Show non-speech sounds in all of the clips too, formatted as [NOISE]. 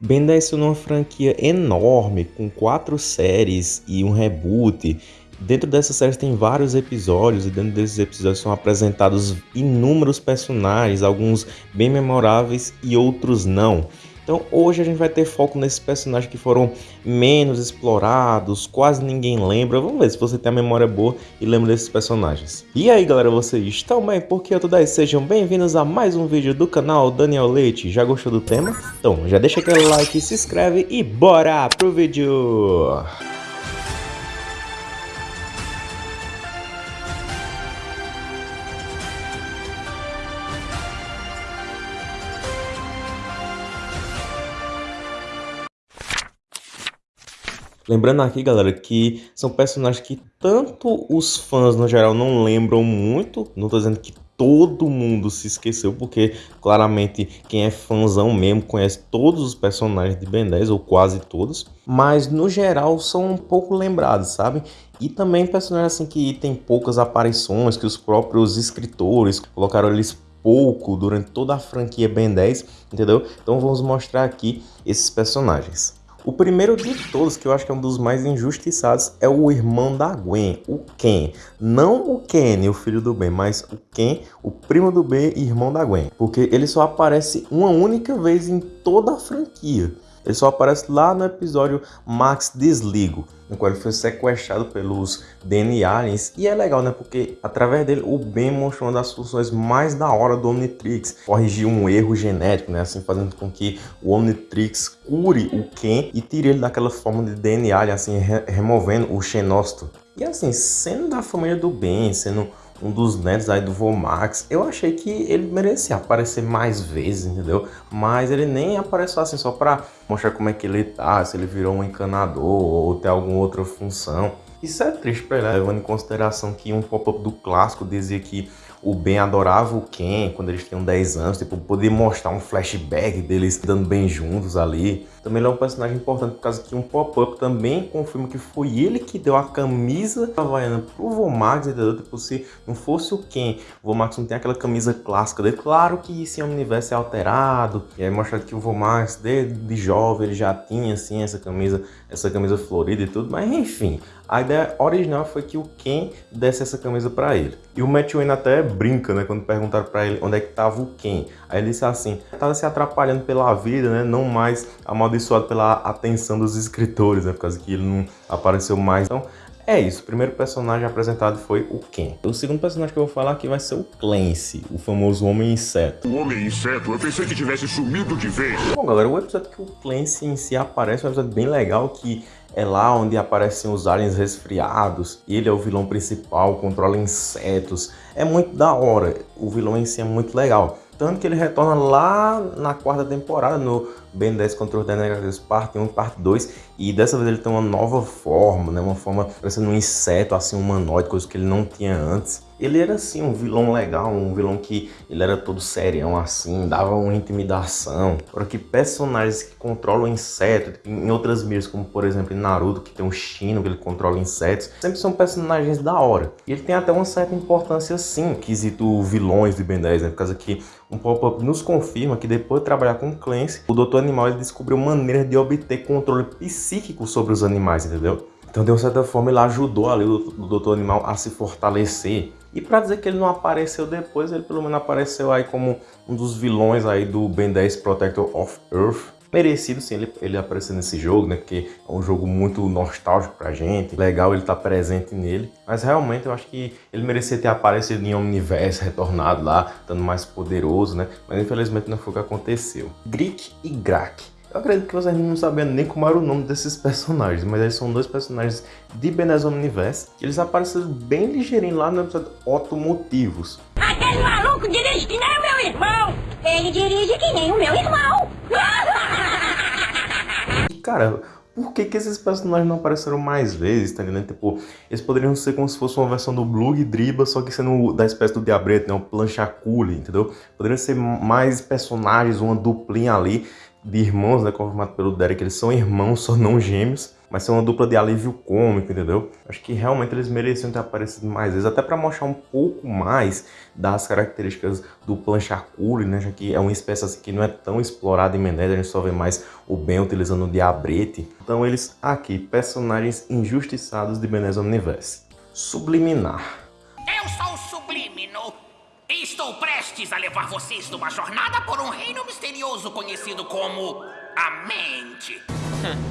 Ben 10 é uma franquia enorme, com quatro séries e um reboot. Dentro dessa série tem vários episódios e dentro desses episódios são apresentados inúmeros personagens, alguns bem memoráveis e outros não. Então hoje a gente vai ter foco nesses personagens que foram menos explorados, quase ninguém lembra. Vamos ver se você tem a memória boa e lembra desses personagens. E aí galera, vocês estão bem? Porque eu tô daí? Sejam bem-vindos a mais um vídeo do canal Daniel Leite. Já gostou do tema? Então já deixa aquele like, se inscreve e bora pro vídeo! Lembrando aqui, galera, que são personagens que tanto os fãs no geral não lembram muito, não tô dizendo que todo mundo se esqueceu, porque claramente quem é fãzão mesmo conhece todos os personagens de Ben 10, ou quase todos, mas no geral são um pouco lembrados, sabe? E também personagens assim que tem poucas aparições, que os próprios escritores colocaram eles pouco durante toda a franquia Ben 10, entendeu? Então vamos mostrar aqui esses personagens. O primeiro de todos, que eu acho que é um dos mais injustiçados, é o irmão da Gwen, o Ken. Não o Kenny, o filho do Ben, mas o Ken, o primo do Ben e irmão da Gwen. Porque ele só aparece uma única vez em toda a franquia. Ele só aparece lá no episódio Max Desligo, no qual ele foi sequestrado pelos DNA Aliens. E é legal, né? Porque através dele o Ben mostrou uma das funções mais da hora do Omnitrix. Corrigir um erro genético, né? Assim, fazendo com que o Omnitrix cure o Ken e tire ele daquela forma de DNA assim, re removendo o xenócito. E assim, sendo da família do Ben, sendo um dos netos aí do Vomax. Eu achei que ele merecia aparecer mais vezes, entendeu? Mas ele nem apareceu assim só pra mostrar como é que ele tá, se ele virou um encanador ou tem alguma outra função. Isso é triste pra ele, né? levando em consideração que um pop-up do clássico dizia que o Ben adorava o Ken quando eles tinham 10 anos, tipo, poder mostrar um flashback deles dando bem juntos ali. Também ele é um personagem importante por causa que um pop-up também confirma que foi ele que deu a camisa havaiana pro Vomax, entendeu? Tipo, se não fosse o Ken, o Vomax não tem aquela camisa clássica dele. Claro que um universo é alterado, e aí mostra que o Vomax, desde jovem, ele já tinha, assim, essa camisa, essa camisa florida e tudo, mas enfim, a ideia original foi que o Ken desse essa camisa para ele. E o Matt Wayne até brinca, né, quando perguntaram para ele onde é que tava o Ken. Aí ele disse assim, tava se atrapalhando pela vida, né, não mais amaldiçoado pela atenção dos escritores, né, por causa que ele não apareceu mais. Então, é isso, o primeiro personagem apresentado foi o Ken. O segundo personagem que eu vou falar aqui vai ser o Clancy, o famoso Homem Inseto. O Homem Inseto? Eu pensei que tivesse sumido de vez. Bom, galera, o episódio que o Clancy em si aparece é um episódio bem legal que é lá onde aparecem os aliens resfriados. Ele é o vilão principal, controla insetos. É muito da hora. O vilão em si é muito legal. Tanto que ele retorna lá na quarta temporada, no Ben 10 contra os Dynamics parte 1 e parte 2. E dessa vez ele tem uma nova forma, né? Uma forma parecendo um inseto, assim, humanoide, coisa que ele não tinha antes. Ele era assim um vilão legal, um vilão que ele era todo serião assim, dava uma intimidação. Agora que personagens que controlam insetos, em outras mídias, como por exemplo em Naruto, que tem um Shino que ele controla insetos, sempre são personagens da hora. E ele tem até uma certa importância sim, quesito vilões de Ben 10, né? Por causa que um pop-up nos confirma que depois de trabalhar com Clancy, o Dr. Animal ele descobriu maneiras de obter controle psíquico sobre os animais, entendeu? Então, de uma certa forma, ele ajudou ali o, Dr. Animal a se fortalecer e para dizer que ele não apareceu depois, ele pelo menos apareceu aí como um dos vilões aí do Ben 10 Protector of Earth. Merecido sim ele, ele aparecer nesse jogo, né? Porque é um jogo muito nostálgico pra gente. Legal ele tá presente nele. Mas realmente eu acho que ele merecia ter aparecido em Omniverse, retornado lá, estando mais poderoso, né? Mas infelizmente não foi o que aconteceu. Grick e Grak eu acredito que vocês não sabiam nem como era o nome desses personagens, mas eles são dois personagens de Benes Omniverse. Eles apareceram bem ligeirinho lá no episódio Automotivos. Aquele maluco dirige que nem o meu irmão! Ele dirige que nem o meu irmão! Cara, por que, que esses personagens não apareceram mais vezes, tá? Tipo, eles poderiam ser como se fosse uma versão do Blue Driba, só que sendo da espécie do Diabreto, né? Um planchacule, entendeu? Poderiam ser mais personagens, uma duplinha ali de irmãos, né, confirmado pelo Derek, eles são irmãos, só não gêmeos. Mas ser uma dupla de alívio cômico, entendeu? Acho que realmente eles mereciam ter aparecido mais vezes, até para mostrar um pouco mais das características do Planchacule, né? Já que é uma espécie assim, que não é tão explorada em Menezes, a gente só vê mais o Ben utilizando o diabrete. Então eles aqui, personagens injustiçados de Menezes Universe. Subliminar. Eu sou o Sublimino. E estou prestes a levar vocês numa jornada por um reino misterioso conhecido como a Mente.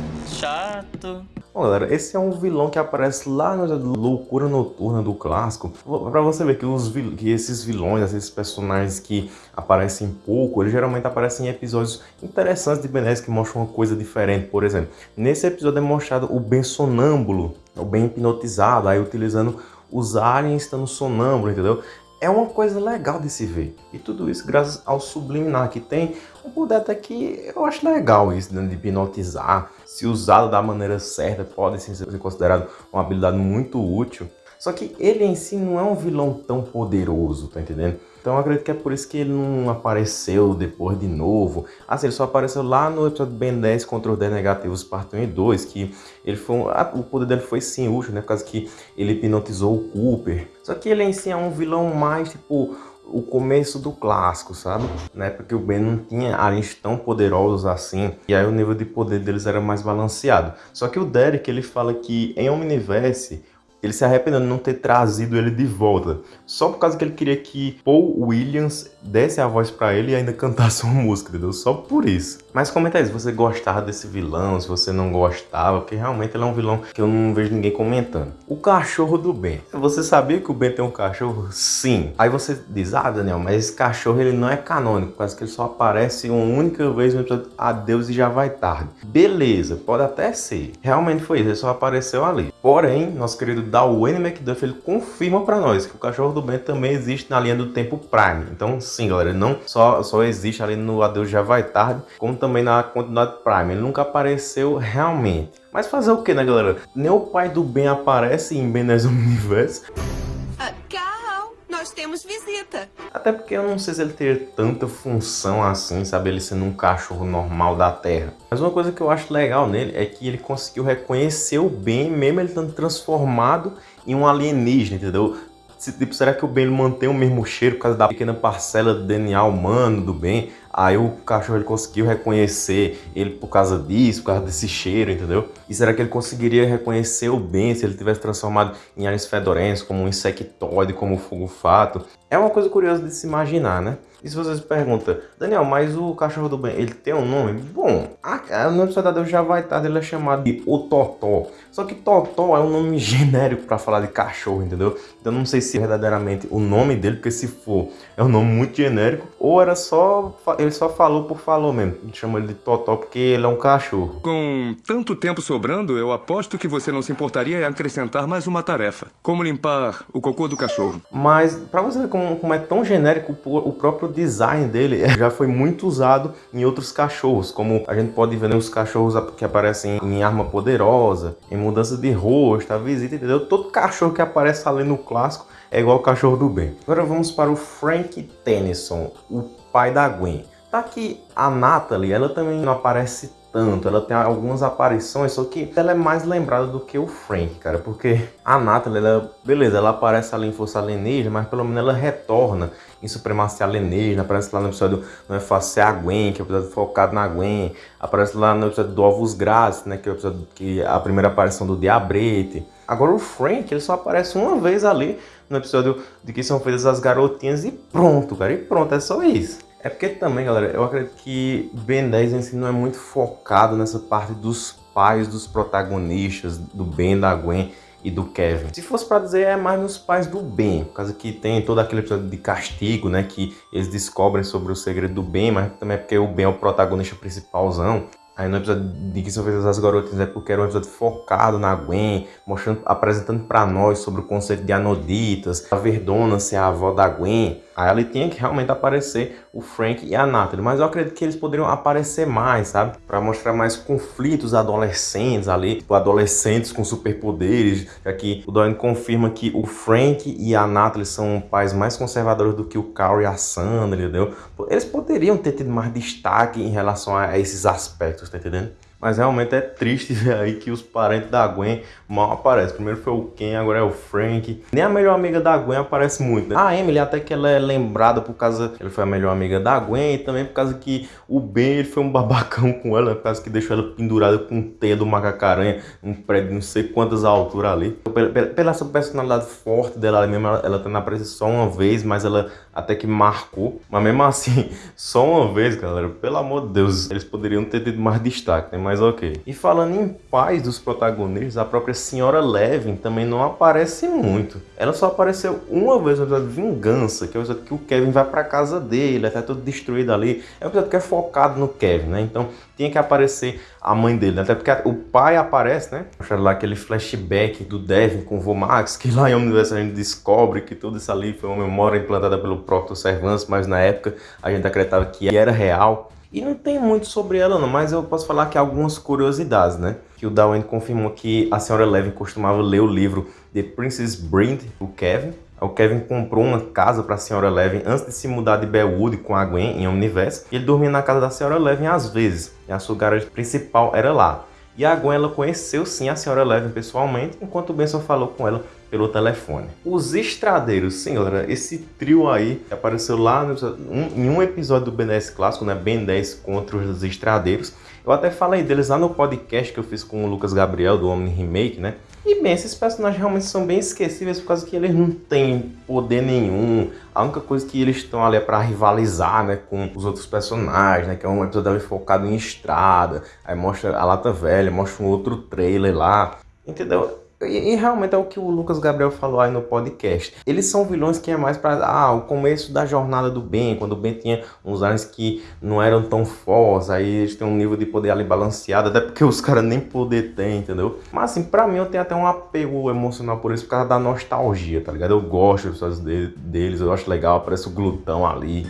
[LAUGHS] Chato. Bom, galera, esse é um vilão que aparece lá na Loucura Noturna do clássico. Pra você ver que, os que esses vilões, esses personagens que aparecem pouco, eles geralmente aparecem em episódios interessantes de Ben que mostram uma coisa diferente. Por exemplo, nesse episódio é mostrado o Ben sonâmbulo, o Ben hipnotizado, aí utilizando os aliens estando sonâmbulo, entendeu? É uma coisa legal de se ver. E tudo isso graças ao Subliminar, que tem um poder até que eu acho legal isso, né, de hipnotizar. Se usado da maneira certa, pode ser considerado uma habilidade muito útil. Só que ele em si não é um vilão tão poderoso, tá entendendo? Então acredito que é por isso que ele não apareceu depois de novo. Assim, ele só apareceu lá no episódio Ben 10 contra os 10 negativos, parte 1 e 2, que ele foi um, o poder dele foi sim útil, né? Por causa que ele hipnotizou o Cooper. Só que ele em si é um vilão mais, tipo, o começo do clássico, sabe? Na época que o Ben não tinha aliens tão poderosos assim, e aí o nível de poder deles era mais balanceado. Só que o Derek, ele fala que em Omniverse, ele se arrependendo de não ter trazido ele de volta. Só por causa que ele queria que Paul Williams desse a voz para ele e ainda cantasse uma música, entendeu? Só por isso. Mas comenta aí se você gostava desse vilão, se você não gostava, porque realmente ele é um vilão que eu não vejo ninguém comentando. O cachorro do Ben. Você sabia que o Ben tem um cachorro? Sim. Aí você diz, ah Daniel, mas esse cachorro ele não é canônico, quase que ele só aparece uma única vez no episódio Adeus e já vai tarde. Beleza, pode até ser. Realmente foi isso, ele só apareceu ali. Porém, nosso querido Wayne McDuff ele confirma para nós que o cachorro do Ben também existe na linha do tempo Prime. Então, sim, galera, não só, só existe ali no Adeus Já Vai Tarde, como também na continuidade Prime. Ele nunca apareceu realmente. Mas fazer o que, né, galera? Nem o pai do Ben aparece em Ben Universe. Uh, Carl, nós temos visita. Até porque eu não sei se ele teria tanta função assim, sabe? Ele sendo um cachorro normal da Terra. Mas uma coisa que eu acho legal nele é que ele conseguiu reconhecer o Ben, mesmo ele estando transformado em um alienígena, entendeu? Tipo, será que o Ben mantém o mesmo cheiro por causa da pequena parcela do DNA humano do Ben? Aí o cachorro ele conseguiu reconhecer ele por causa disso, por causa desse cheiro, entendeu? E será que ele conseguiria reconhecer o Ben se ele tivesse transformado em aliens fedorentos, como um insectoide, como o fugo-fato? É uma coisa curiosa de se imaginar, né? E se você se pergunta, Daniel, mas o cachorro do bem, ele tem um nome? Bom, a, no episódio Deus já vai estar, ele é chamado de o Totó. Só que Totó é um nome [LAUGHS] genérico para falar de cachorro, entendeu? Então não sei se é verdadeiramente o nome dele, porque se for, é um nome muito genérico, ou era só, só falou por falou mesmo. Chama ele de Totó porque ele é um cachorro. Com tanto tempo sobrando, eu aposto que você não se importaria em acrescentar mais uma tarefa. Como limpar o cocô do cachorro. Mas, para você ver como, como é tão genérico, o próprio próprio design dele [LAUGHS] já foi muito usado em outros cachorros, como a gente pode ver nos cachorros que aparecem em Arma Poderosa, em Mudança de Rosto, a Visita, entendeu? Todo cachorro que aparece ali no clássico é igual o cachorro do bem. Agora vamos para o Frank Tennyson, o pai da Gwen. Tá aqui a Natalie, ela também não aparece tanto, ela tem algumas aparições, só que ela é mais lembrada do que o Frank, cara, porque a Natalie, ela, beleza, ela aparece ali em Força Alienígena, mas pelo menos ela retorna em Supremacia Alienígena, aparece lá no episódio Não é Fácil a Gwen, que é o episódio focado na Gwen, aparece lá no episódio do Ovos Grátis, né, que é o episódio que é a primeira aparição do Diabrete. Agora o Frank, ele só aparece uma vez ali no episódio de que são feitas as garotinhas e pronto, cara, e pronto, é só isso. É porque também, galera, eu acredito que Ben 10 em si não é muito focado nessa parte dos pais dos protagonistas, do Ben, da Gwen e do Kevin. Se fosse para dizer, é mais nos pais do Ben, por causa que tem todo aquele episódio de castigo, né, que eles descobrem sobre o segredo do Ben, mas também é porque o Ben é o protagonista principalzão. Aí no episódio de que são feitas as garotas é porque era um episódio focado na Gwen, mostrando, apresentando para nós sobre o conceito de anoditas, a Verdona ser a avó da Gwen. Aí ali tinha que realmente aparecer o Frank e a Natalie, mas eu acredito que eles poderiam aparecer mais, sabe? Para mostrar mais conflitos adolescentes ali, tipo, adolescentes com superpoderes, já que o Doane confirma que o Frank e a Natalie são pais mais conservadores do que o Carl e a Sandra, entendeu? Eles poderiam ter tido mais destaque em relação a esses aspectos, tá entendendo? Mas realmente é triste ver [LAUGHS] aí que os parentes da Gwen mal aparecem. Primeiro foi o Ken, agora é o Frank. Nem a melhor amiga da Gwen aparece muito, né? A Emily até que ela é lembrada por causa... Ele foi a melhor amiga da Gwen e também por causa que o Ben ele foi um [LAUGHS] babacão com ela, por causa que deixou ela pendurada com teia do macacaranha, um prédio não sei quantas alturas ali. Pela, pela, pela essa personalidade forte dela ali mesmo, ela, ela tá na presença só uma vez, mas ela até que marcou. Mas mesmo assim, [LAUGHS] só uma vez, galera, pelo amor de Deus, eles poderiam ter tido mais destaque, né? Mas ok. E falando em paz dos protagonistas, a própria senhora Levin também não aparece muito. Ela só apareceu uma vez no episódio de Vingança, que é o episódio que o Kevin vai pra casa dele, até tudo destruído ali. É um episódio que é focado no Kevin, né? Então tinha que aparecer a mãe dele, né? até porque o pai aparece, né? Mostraram lá aquele flashback do Devin com o Vomax, que lá em Universo a gente descobre que tudo isso ali foi uma memória implantada pelo próprio Servants, mas na época a gente acreditava que era real. E não tem muito sobre ela não, mas eu posso falar que algumas curiosidades, né? Que o Darwin confirmou que a senhora Levin costumava ler o livro The Princess Bride, o Kevin, o Kevin comprou uma casa para a senhora Levin antes de se mudar de Bellwood com a Gwen em Omniverse. E ele dormia na casa da senhora Levin às vezes. E a sua garagem principal era lá. E a Gwen ela conheceu sim a senhora Levin pessoalmente, enquanto o Benson falou com ela pelo telefone. Os Estradeiros, galera, esse trio aí apareceu lá no, um, em um episódio do Ben 10 clássico, né, Ben 10 contra os Estradeiros. Eu até falei deles lá no podcast que eu fiz com o Lucas Gabriel do Omni Remake, né? E bem, esses personagens realmente são bem esquecíveis por causa que eles não têm poder nenhum. A única coisa que eles estão ali é pra rivalizar, né, com os outros personagens, né, que é um episódio focado em estrada. Aí mostra a Lata Velha, mostra um outro trailer lá, entendeu? E, realmente é o que o Lucas Gabriel falou aí no podcast. Eles são vilões que é mais para ah, o começo da jornada do Ben, quando o Ben tinha uns aliens que não eram tão fortes, aí eles têm um nível de poder ali balanceado, até porque os caras nem poder têm, entendeu? Mas assim, pra mim eu tenho até um apego emocional por isso, por causa da nostalgia, tá ligado? Eu gosto dos deles, eu acho legal, aparece o glutão ali.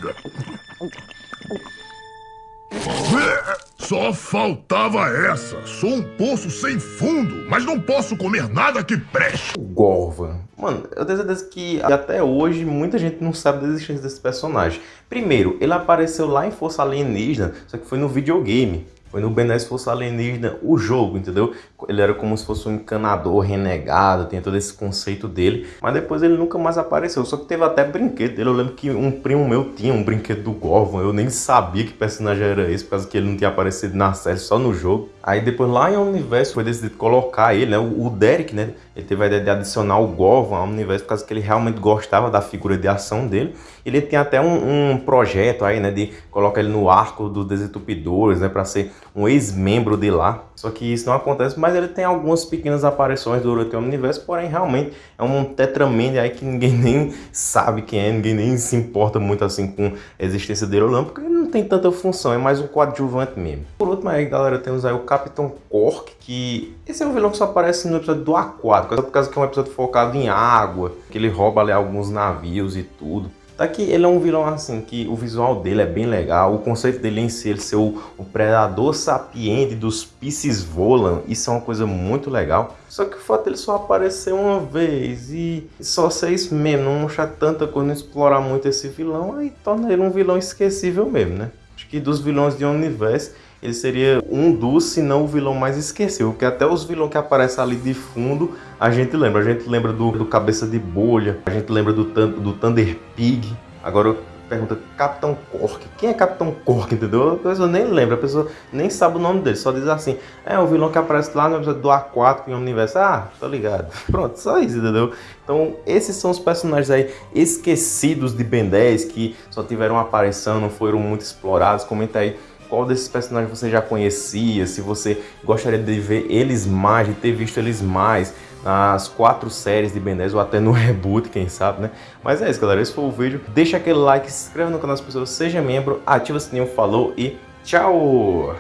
[LAUGHS] Só faltava essa. Sou um poço sem fundo, mas não posso comer nada que preste. Gorvan. Mano, eu tenho certeza que até hoje muita gente não sabe da existência desse personagem. Primeiro, ele apareceu lá em Força Alienígena, só que foi no videogame. Foi no Ben 10 Força Alienígena o jogo, entendeu? Ele era como se fosse um encanador renegado, tem todo esse conceito dele. Mas depois ele nunca mais apareceu. Só que teve até brinquedo dele. Eu lembro que um primo meu tinha um brinquedo do Gorgon. Eu nem sabia que personagem era esse, por causa que ele não tinha aparecido na série, só no jogo. Aí depois lá em Universo foi decidido colocar ele, né? O Derek, né? Ele teve a ideia de adicionar o Gorgon ao universo por causa que ele realmente gostava da figura de ação dele. Ele tem até um, um projeto aí, né? De colocar ele no arco dos desentupidores, né? Para ser um ex-membro de lá. Só que isso não acontece, mas ele tem algumas pequenas aparições durante o universo, porém realmente é um Tetraman aí que ninguém [LAUGHS] nem sabe quem é, ninguém nem se importa muito assim com a existência dele porque ele não tem tanta função, é mais um coadjuvante mesmo. Por último aí, galera, temos aí o Capitão Cork, que esse é um vilão que só aparece no episódio do Aquático, por causa que é um episódio focado em água, que ele rouba ali alguns navios e tudo. Daqui ele é um vilão assim, que o visual dele é bem legal, o conceito dele em si, ele ser o, o predador sapiente dos Pisces Volan, isso é uma coisa muito legal. Só que o fato dele só aparecer uma vez e só ser isso mesmo, não mostrar tanta coisa, não explorar muito esse vilão, aí torna ele um vilão esquecível mesmo, né? Acho que dos vilões de universo, ele seria um dos, se não o vilão mais esquecível, porque até os vilões que aparecem ali de fundo, a gente lembra. A gente lembra do, do Cabeça de Bolha, a gente lembra do, do Thunder Pig. Agora pergunta, Capitão Cork, quem é Capitão Cork, entendeu? A pessoa nem lembra, a pessoa nem sabe o nome dele, só diz assim, é o vilão que aparece lá no episódio do A4 em Universo, ah, tô ligado. [LAUGHS] Pronto, só isso, entendeu? Então, esses são os personagens aí esquecidos de Ben 10, que só tiveram aparição, não foram muito explorados, comenta aí qual desses personagens você já conhecia, se você gostaria de ver eles mais, de ter visto eles mais nas quatro séries de Ben 10 ou até no [LAUGHS] reboot, quem sabe, né? Mas é isso, galera. Esse foi o vídeo. Deixa aquele like, se inscreva no canal das pessoas, seja membro, ativa o sininho, falou e tchau!